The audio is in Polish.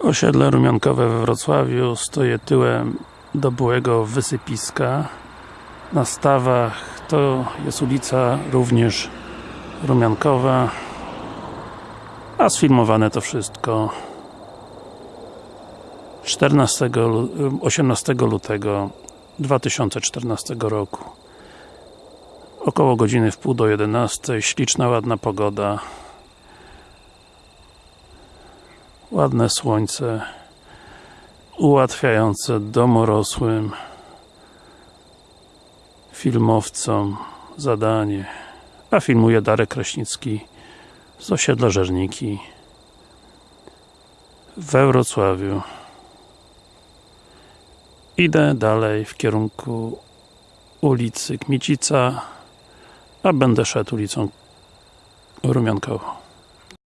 Osiedle Rumiankowe we Wrocławiu stoję tyłem do byłego wysypiska. Na stawach to jest ulica również Rumiankowa a sfilmowane to wszystko. 14, 18 lutego 2014 roku. Około godziny w pół do 11 śliczna, ładna pogoda ładne słońce ułatwiające domorosłym filmowcom zadanie. A filmuje Darek Kraśnicki z osiedla Żerniki we Wrocławiu. Idę dalej w kierunku ulicy Kmicica a będę szedł ulicą Rumiankową